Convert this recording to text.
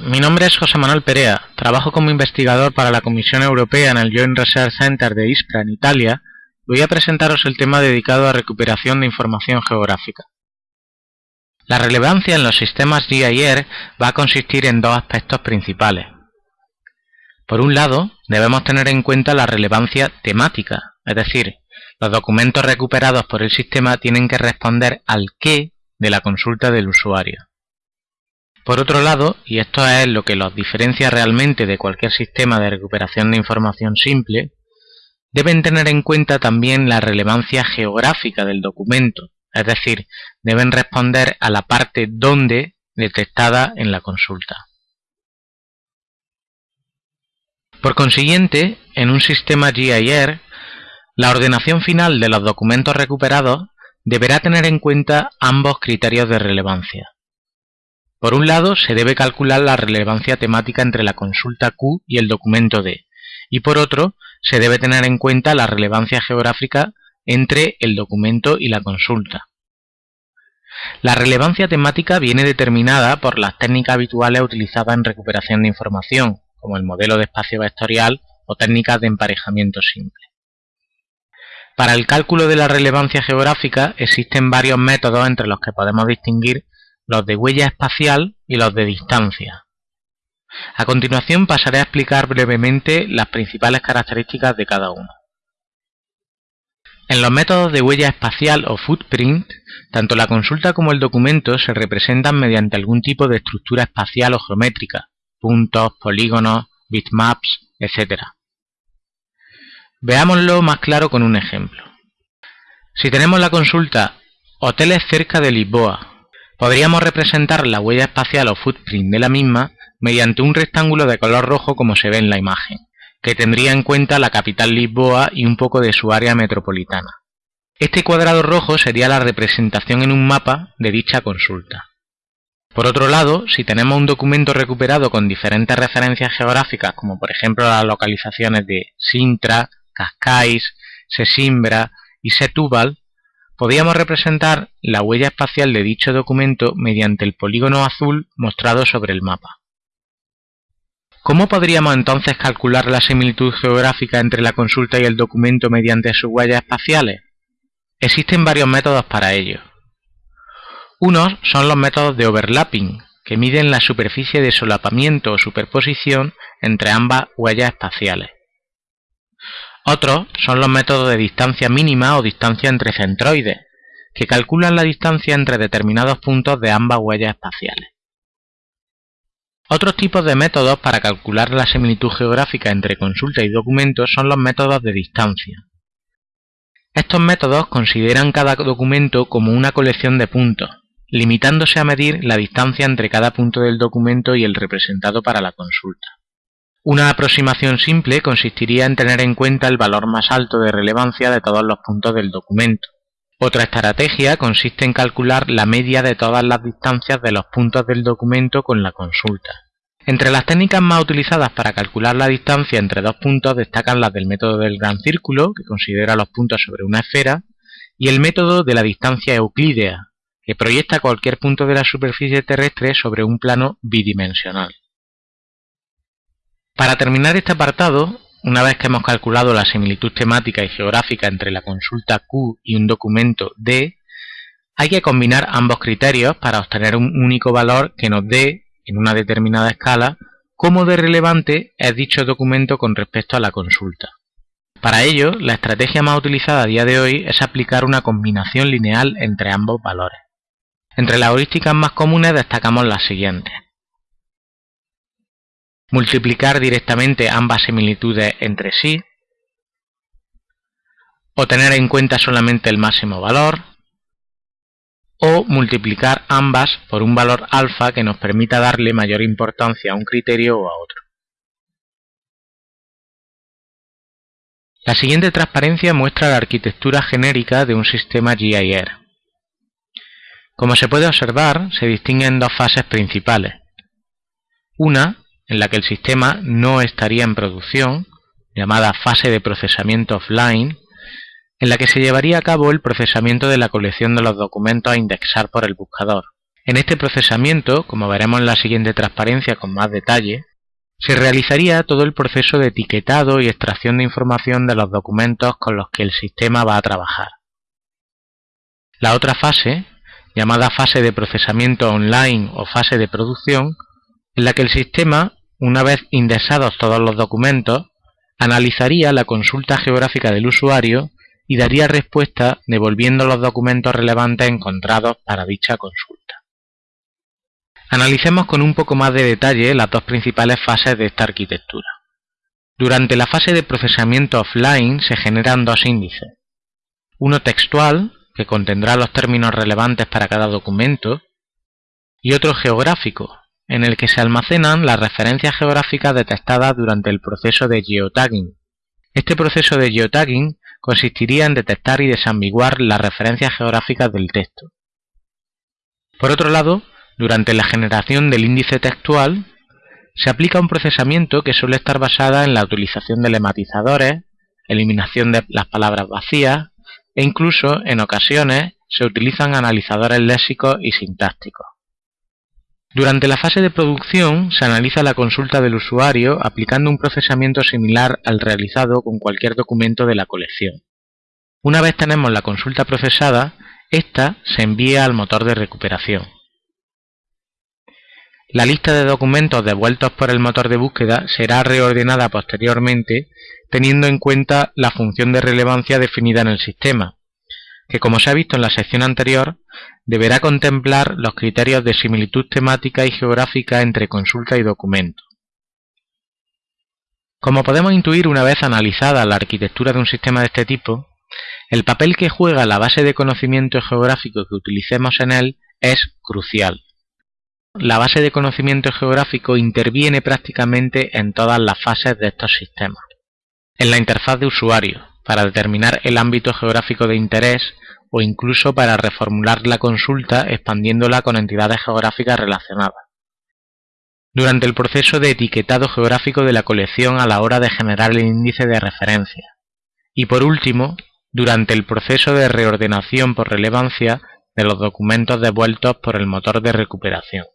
Mi nombre es José Manuel Perea. Trabajo como investigador para la Comisión Europea en el Joint Research Center de Ispra, en Italia. Voy a presentaros el tema dedicado a recuperación de información geográfica. La relevancia en los sistemas GIR va a consistir en dos aspectos principales. Por un lado, debemos tener en cuenta la relevancia temática, es decir, los documentos recuperados por el sistema tienen que responder al qué de la consulta del usuario. Por otro lado, y esto es lo que los diferencia realmente de cualquier sistema de recuperación de información simple, deben tener en cuenta también la relevancia geográfica del documento, es decir, deben responder a la parte donde detectada en la consulta. Por consiguiente, en un sistema GIR, la ordenación final de los documentos recuperados deberá tener en cuenta ambos criterios de relevancia. Por un lado, se debe calcular la relevancia temática entre la consulta Q y el documento D, y por otro, se debe tener en cuenta la relevancia geográfica entre el documento y la consulta. La relevancia temática viene determinada por las técnicas habituales utilizadas en recuperación de información, como el modelo de espacio vectorial o técnicas de emparejamiento simple. Para el cálculo de la relevancia geográfica existen varios métodos entre los que podemos distinguir los de huella espacial y los de distancia. A continuación pasaré a explicar brevemente las principales características de cada uno. En los métodos de huella espacial o footprint, tanto la consulta como el documento se representan mediante algún tipo de estructura espacial o geométrica, puntos, polígonos, bitmaps, etc. Veámoslo más claro con un ejemplo. Si tenemos la consulta Hoteles cerca de Lisboa Podríamos representar la huella espacial o footprint de la misma mediante un rectángulo de color rojo como se ve en la imagen, que tendría en cuenta la capital Lisboa y un poco de su área metropolitana. Este cuadrado rojo sería la representación en un mapa de dicha consulta. Por otro lado, si tenemos un documento recuperado con diferentes referencias geográficas, como por ejemplo las localizaciones de Sintra, Cascais, Sesimbra y Setúbal, Podíamos representar la huella espacial de dicho documento mediante el polígono azul mostrado sobre el mapa. ¿Cómo podríamos entonces calcular la similitud geográfica entre la consulta y el documento mediante sus huellas espaciales? Existen varios métodos para ello. Unos son los métodos de overlapping, que miden la superficie de solapamiento o superposición entre ambas huellas espaciales. Otros son los métodos de distancia mínima o distancia entre centroides, que calculan la distancia entre determinados puntos de ambas huellas espaciales. Otros tipos de métodos para calcular la similitud geográfica entre consulta y documento son los métodos de distancia. Estos métodos consideran cada documento como una colección de puntos, limitándose a medir la distancia entre cada punto del documento y el representado para la consulta. Una aproximación simple consistiría en tener en cuenta el valor más alto de relevancia de todos los puntos del documento. Otra estrategia consiste en calcular la media de todas las distancias de los puntos del documento con la consulta. Entre las técnicas más utilizadas para calcular la distancia entre dos puntos destacan las del método del gran círculo, que considera los puntos sobre una esfera, y el método de la distancia euclídea, que proyecta cualquier punto de la superficie terrestre sobre un plano bidimensional. Para terminar este apartado, una vez que hemos calculado la similitud temática y geográfica entre la consulta Q y un documento D, hay que combinar ambos criterios para obtener un único valor que nos dé, en una determinada escala, cómo de relevante es dicho documento con respecto a la consulta. Para ello, la estrategia más utilizada a día de hoy es aplicar una combinación lineal entre ambos valores. Entre las heurísticas más comunes destacamos las siguientes multiplicar directamente ambas similitudes entre sí, o tener en cuenta solamente el máximo valor, o multiplicar ambas por un valor alfa que nos permita darle mayor importancia a un criterio o a otro. La siguiente transparencia muestra la arquitectura genérica de un sistema GIR. Como se puede observar, se distinguen dos fases principales. Una en la que el sistema no estaría en producción, llamada fase de procesamiento offline, en la que se llevaría a cabo el procesamiento de la colección de los documentos a indexar por el buscador, En este procesamiento, como veremos en la siguiente transparencia con más detalle, se realizaría todo el proceso de etiquetado y extracción de información de los documentos con los que el sistema va a trabajar. La otra fase, llamada fase de procesamiento online o fase de producción, en la que el sistema, una vez indexados todos los documentos, analizaría la consulta geográfica del usuario y daría respuesta devolviendo los documentos relevantes encontrados para dicha consulta. Analicemos con un poco más de detalle las dos principales fases de esta arquitectura. Durante la fase de procesamiento offline se generan dos índices. Uno textual, que contendrá los términos relevantes para cada documento, y otro geográfico, en el que se almacenan las referencias geográficas detectadas durante el proceso de geotagging. Este proceso de geotagging consistiría en detectar y desambiguar las referencias geográficas del texto. Por otro lado, durante la generación del índice textual, se aplica un procesamiento que suele estar basada en la utilización de lematizadores, eliminación de las palabras vacías e incluso, en ocasiones, se utilizan analizadores léxicos y sintácticos. Durante la fase de producción se analiza la consulta del usuario aplicando un procesamiento similar al realizado con cualquier documento de la colección. Una vez tenemos la consulta procesada, ésta se envía al motor de recuperación. La lista de documentos devueltos por el motor de búsqueda será reordenada posteriormente teniendo en cuenta la función de relevancia definida en el sistema, que como se ha visto en la sección anterior, deberá contemplar los criterios de similitud temática y geográfica entre consulta y documento. Como podemos intuir una vez analizada la arquitectura de un sistema de este tipo, el papel que juega la base de conocimiento geográfico que utilicemos en él es crucial la base de conocimiento geográfico interviene prácticamente en todas las fases de estos sistemas. En la interfaz de usuario, para determinar el ámbito geográfico de interés o incluso para reformular la consulta expandiéndola con entidades geográficas relacionadas. Durante el proceso de etiquetado geográfico de la colección a la hora de generar el índice de referencia. Y por último, durante el proceso de reordenación por relevancia de los documentos devueltos por el motor de recuperación.